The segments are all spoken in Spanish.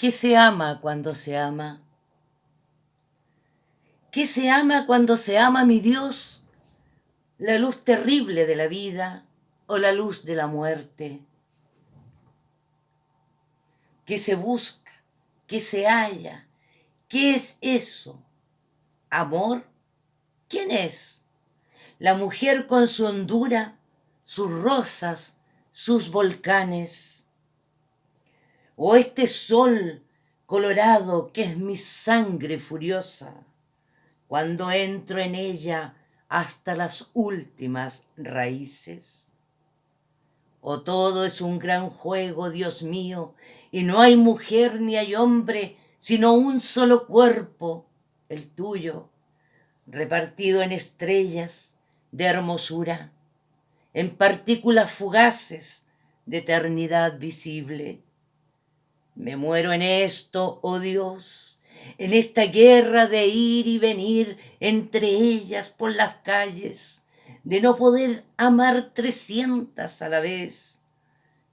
¿Qué se ama cuando se ama? ¿Qué se ama cuando se ama, mi Dios? ¿La luz terrible de la vida o la luz de la muerte? ¿Qué se busca? ¿Qué se halla? ¿Qué es eso? ¿Amor? ¿Quién es? La mujer con su hondura, sus rosas, sus volcanes. O este sol colorado que es mi sangre furiosa cuando entro en ella hasta las últimas raíces? ¿O todo es un gran juego, Dios mío, y no hay mujer ni hay hombre, sino un solo cuerpo, el tuyo, repartido en estrellas de hermosura, en partículas fugaces de eternidad visible? Me muero en esto, oh Dios, en esta guerra de ir y venir entre ellas por las calles, de no poder amar trescientas a la vez,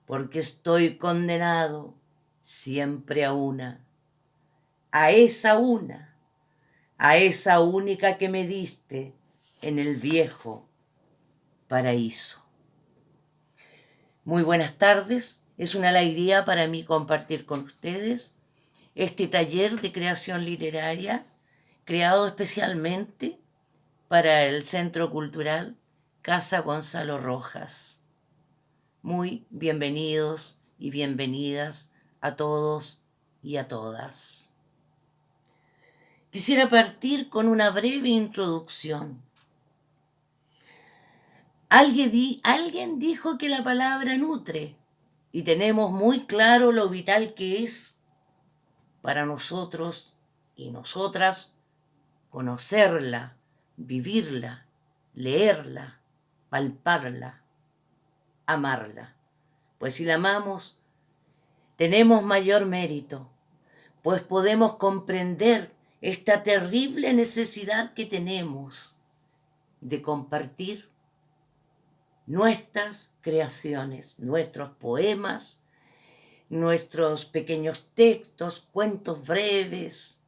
porque estoy condenado siempre a una, a esa una, a esa única que me diste en el viejo paraíso. Muy buenas tardes, es una alegría para mí compartir con ustedes este taller de creación literaria creado especialmente para el Centro Cultural Casa Gonzalo Rojas. Muy bienvenidos y bienvenidas a todos y a todas. Quisiera partir con una breve introducción. Alguien, dijo que la palabra nutre y tenemos muy claro lo vital que es para nosotros y nosotras conocerla, vivirla, leerla, palparla, amarla. Pues si la amamos, tenemos mayor mérito, pues podemos comprender esta terrible necesidad que tenemos de compartir nuestras creaciones, nuestros poemas, nuestros pequeños textos, cuentos breves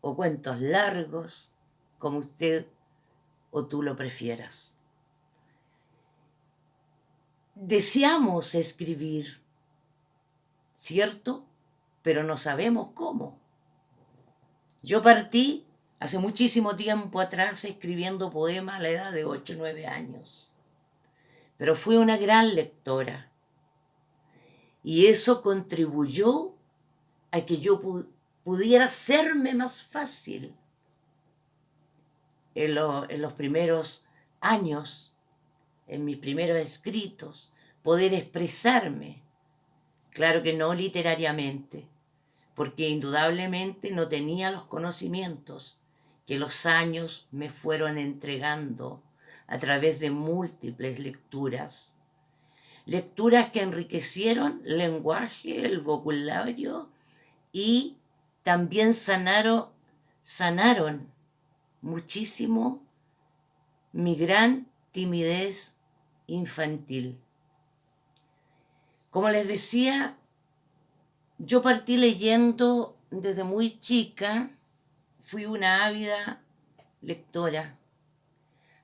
o cuentos largos, como usted o tú lo prefieras. Deseamos escribir, ¿cierto? Pero no sabemos cómo. Yo partí hace muchísimo tiempo atrás escribiendo poemas a la edad de 8 o 9 años, pero fui una gran lectora y eso contribuyó a que yo pudiera serme más fácil en, en los primeros años, en mis primeros escritos, poder expresarme. Claro que no literariamente, porque indudablemente no tenía los conocimientos que los años me fueron entregando a través de múltiples lecturas lecturas que enriquecieron el lenguaje, el vocabulario y también sanaron, sanaron muchísimo mi gran timidez infantil. Como les decía, yo partí leyendo desde muy chica, fui una ávida lectora.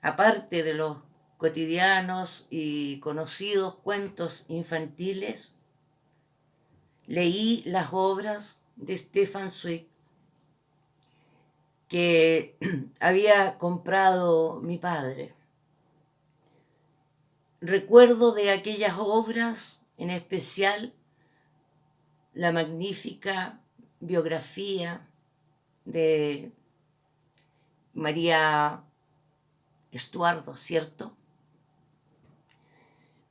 Aparte de los cotidianos y conocidos cuentos infantiles, leí las obras de Stefan Zweig que había comprado mi padre. Recuerdo de aquellas obras, en especial la magnífica biografía de María Estuardo, ¿cierto?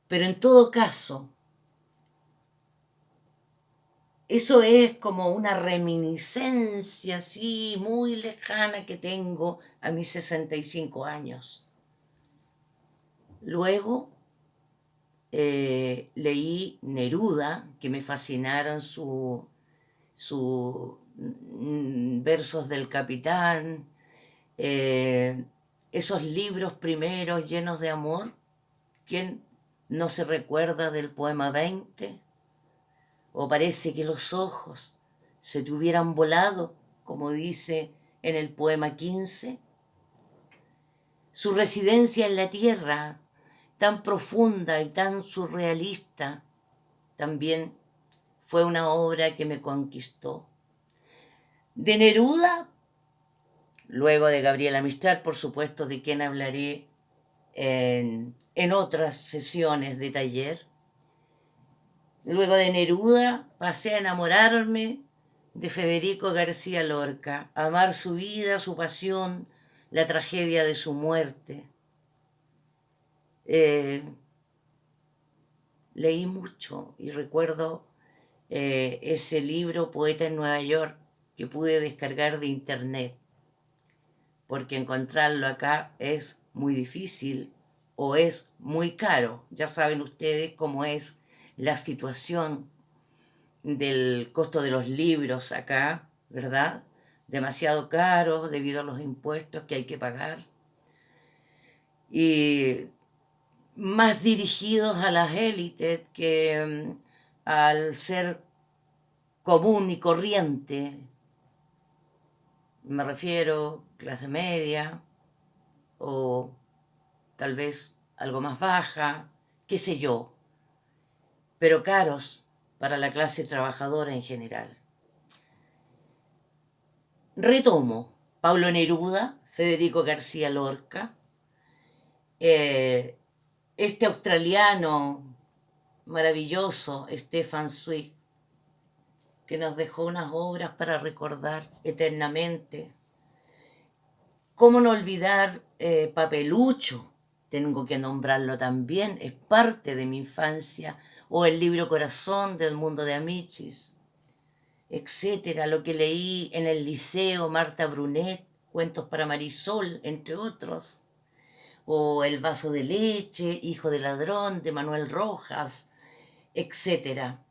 Pero en todo caso, eso es como una reminiscencia así muy lejana que tengo a mis 65 años. Luego eh, leí Neruda, que me fascinaron sus su, mm, versos del capitán, eh, esos libros primeros llenos de amor. ¿Quién no se recuerda del poema 20, o parece que los ojos se te hubieran volado, como dice en el poema 15. Su residencia en la tierra, tan profunda y tan surrealista, también fue una obra que me conquistó. De Neruda, luego de Gabriela Mistral, por supuesto, de quien hablaré en, otras sesiones de taller. Luego de Neruda pasé a enamorarme de Federico García Lorca, amar su vida, su pasión, la tragedia de su muerte. Eh, leí mucho y recuerdo eh, ese libro, Poeta en Nueva York, que pude descargar de internet, porque encontrarlo acá es muy difícil o es muy caro. Ya saben ustedes cómo es la situación del costo de los libros acá, ¿verdad? Demasiado caro debido a los impuestos que hay que pagar. Y más dirigidos a las élites que mm, al ser común y corriente. Me refiero clase media o tal vez algo más baja, qué sé yo, pero caros para la clase trabajadora en general. Retomo Pablo Neruda, Federico García Lorca, eh, este australiano maravilloso, Stefan Zweig, que nos dejó unas obras para recordar eternamente. ¿Cómo no olvidar eh, Papelucho? Tengo que nombrarlo también, es parte de mi infancia. O el libro Corazón del mundo de Amichis, etcétera, lo que leí en el liceo, Marta Brunet, Cuentos para Marisol, entre otros, o El vaso de leche, Hijo de ladrón, de Manuel Rojas, etcétera.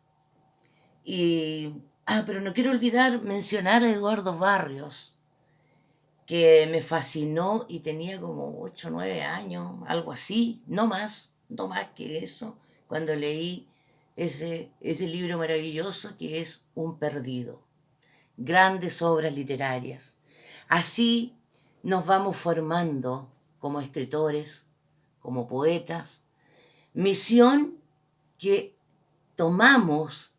Y, ah, pero no quiero olvidar mencionar a Eduardo Barrios, que me fascinó y tenía como 8 o 9 años, algo así, no más, no más que eso, cuando leí ese, ese libro maravilloso que es Un Perdido. Grandes obras literarias. Así nos vamos formando como escritores, como poetas. Misión que tomamos,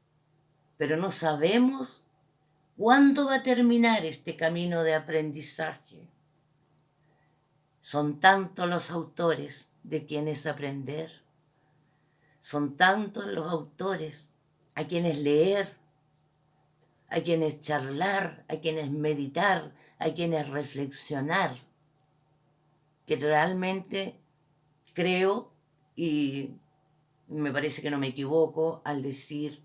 pero no sabemos cuándo va a terminar este camino de aprendizaje. Son tantos los autores de quienes aprender son tantos los autores a quienes leer, a quienes charlar, a quienes meditar, a quienes reflexionar, que realmente creo y me parece que no me equivoco al decir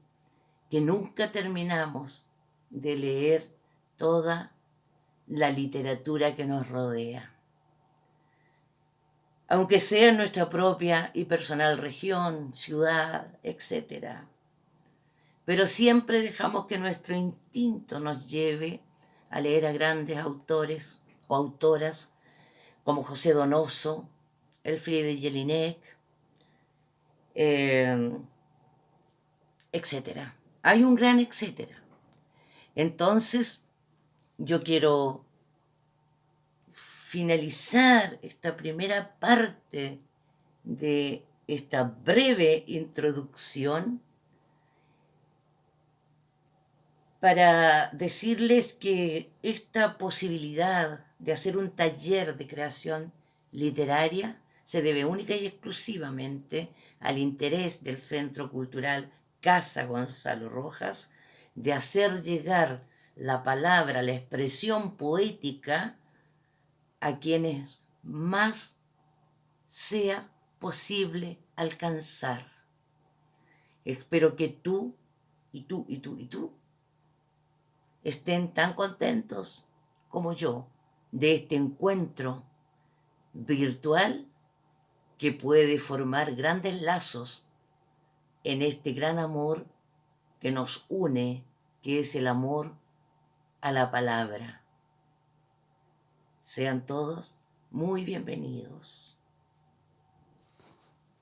que nunca terminamos de leer toda la literatura que nos rodea aunque sea nuestra propia y personal región, ciudad, etc. Pero siempre dejamos que nuestro instinto nos lleve a leer a grandes autores o autoras como José Donoso, Elfriede Jelinek, eh, etc. Hay un gran etcétera. Entonces, yo quiero finalizar esta primera parte de esta breve introducción para decirles que esta posibilidad de hacer un taller de creación literaria se debe única y exclusivamente al interés del Centro Cultural Casa Gonzalo Rojas de hacer llegar la palabra, la expresión poética a quienes más sea posible alcanzar. Espero que tú y tú y tú y tú estén tan contentos como yo de este encuentro virtual que puede formar grandes lazos en este gran amor que nos une, que es el amor a la palabra. Sean todos muy bienvenidos.